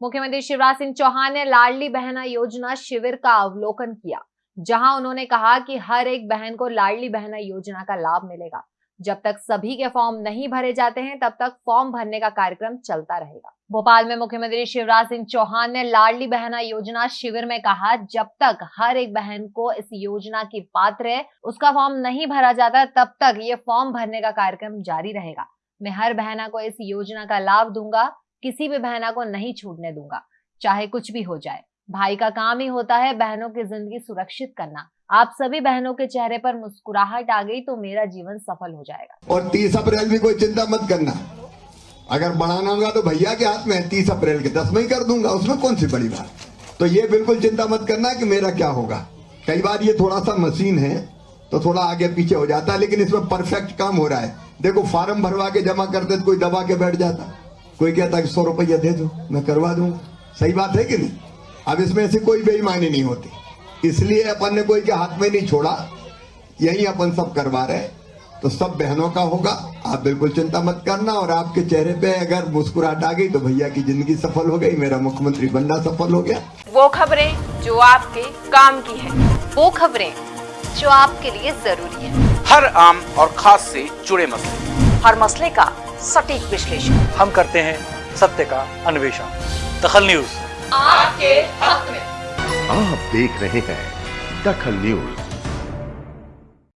मुख्यमंत्री शिवराज सिंह चौहान ने लाडली बहना योजना शिविर का अवलोकन किया, जहाँ उन्होंने कहा कि हर एक बहन को लाडली बहना योजना का लाभ मिलेगा। जब तक सभी के फॉर्म नहीं भरे जाते हैं, तब तक फॉर्म भरने का कार्यक्रम चलता रहेगा। भोपाल में मुख्यमंत्री शिवराज सिंह चौहान ने लाडली बहना योजना शिविर में कहा, जब तक हर एक बहन को इस योजना की पात्र है, उसका फॉर्म नहीं भरा जाता, तब तक ये फॉर्म भरने का कार्यक्रम जारी रहेगा। मैं हर बहना को इस योजना का लाभ दूँगा। किसी भी बहना को नहीं छूटने दूँगा, चाहे कुछ भी हो जाए। भाई का काम ही होता है बहनों की ज़िंदगी सुरक्षित करना। आप सभी बहनों के चेहरे पर मुस्कुराहट आ गई तो मेरा जीवन सफल हो जाएगा। और तीस अप्रैल भी कोई चिंता मत करना। अगर बढ़ाना होगा तो भैया के हाथ में तीस अप्रैल के, दस में ही कर दूँगा, उसमें कौन सी बड़ी बात? तो ये बिल्कुल चिंता मत करना कि मेरा क्या होगा। कई बार ये थोड़ा सा मशीन है तो थोड़ा आगे पीछे हो जाता है, लेकिन इसमें परफेक्ट काम हो रहा है। देखो, फार्म भरवा के जमा करते तो कोई दबा के बैठ जाता। कोई कहता कि सौ रुपया दे दो मैं करवा दूँगा। सही बात है कि नहीं? अब इसमें ऐसी कोई बेईमानी नहीं होती। इसलिए अपन ने कोई के हाथ में नहीं छोड़ा। यही अपन सब करवा रहे तो सब बहनों का होगा। आप बिल्कुल चिंता मत करना और आपके चेहरे पे अगर मुस्कुराहट आ गई तो भैया की ज़िंदगी सफल हो गई मेरा मुख्यमंत्री बनना सफल हो गया। वो खबरें जो आपके काम की है वो खबरें जो आपके लिए ज़रूरी है। हर आम और खास से जुड़े मसले। हर मसले का सटीक विश्लेषण। हम करते हैं सत्य का अन्वेषण। दखल न्यूज़। आपके हक में। आप देख रहे हैं दखल न्यूज़।